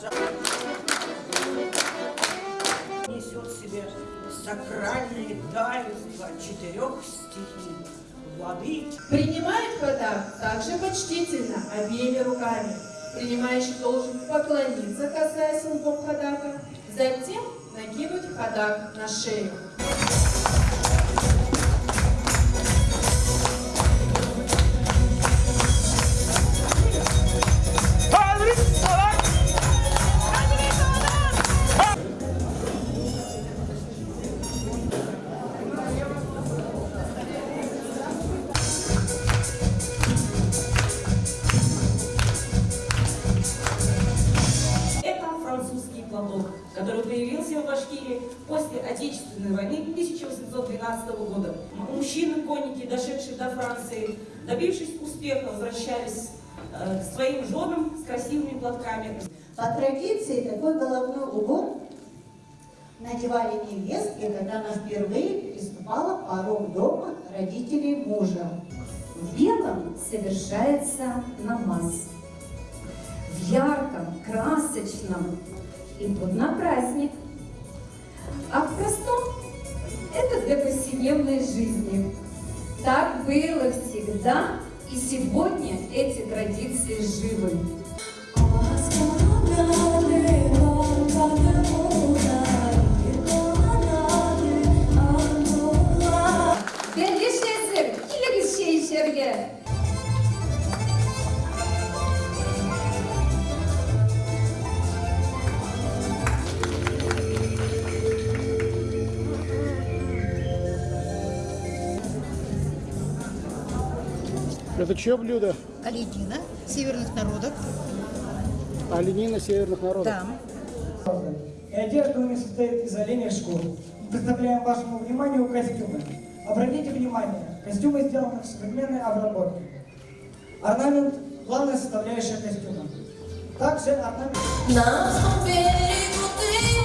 жа. Несет в себе сакральные таинства четырех стихий. Воды, Принимает ходак также почтительно, обеими руками. Принимающий должен поклониться, касаясь лбом ходака, затем накинуть ходак на шею. Платок, который появился в Башкирии после Отечественной войны 1812 года. Мужчины-конники, дошедшие до Франции, добившись успеха, возвращались э, к своим женам с красивыми платками. По традиции такой головной убор надевали невестки, когда она впервые приступала порог дома родителей мужа. В белом совершается намаз. В ярком, красочном идут на праздник. А в простом это для повседневной жизни. Так было всегда, и сегодня эти традиции живы. Белгişesir, Это чье блюдо? Каледина, северных народов. Оленина северных народов. Да. И одежда у них состоит из оленей шкур. Представляем вашему вниманию костюмы. Обратите внимание, костюмы сделаны в современной обработке. Орнамент – главная составляющая костюма. Также орнамент... На берегу ты,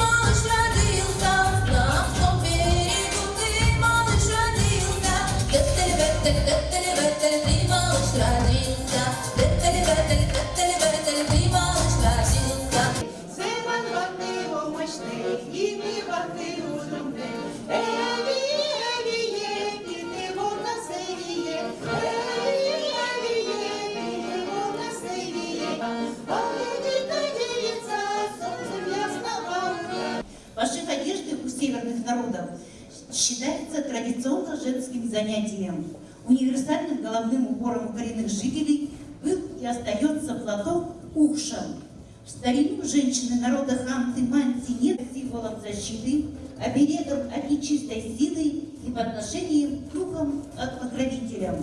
считается традиционно женским занятием. Универсальным головным убором коренных жителей был и остается платок ухшем. В старину женщины народа ханты манти нет символом защиты, оберегом от нечистой силы и подношением к духам от покровителям.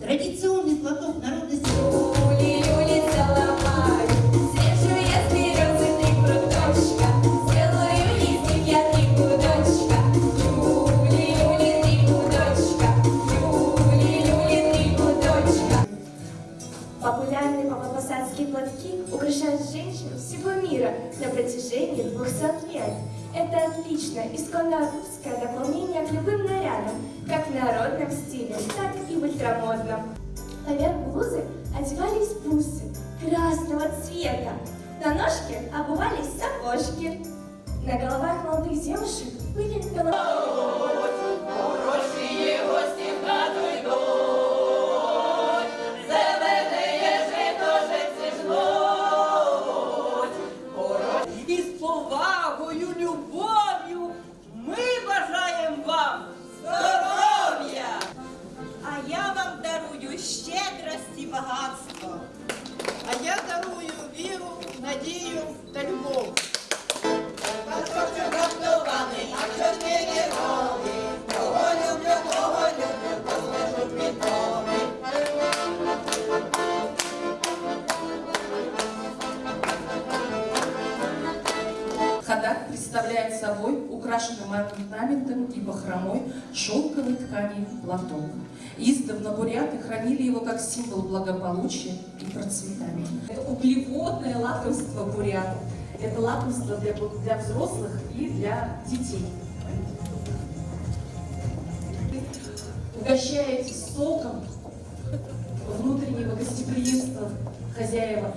Традиционный платок мира на протяжении 200 лет. Это отличное, русское дополнение к любым нарядам, как в народном стиле, так и в ультрамодном. Поверх блузы одевались бусы красного цвета. На ножки обувались сапожки. На головах молодых девушек были головы. Представляет собой украшенный орнаментом и бахромой шелковой ткани платок. Издавна буряты хранили его как символ благополучия и процветания. Это углеводное лакомство бурятов. Это лакомство для, для взрослых и для детей. Угощаетесь соком внутреннего гостеприимства хозяева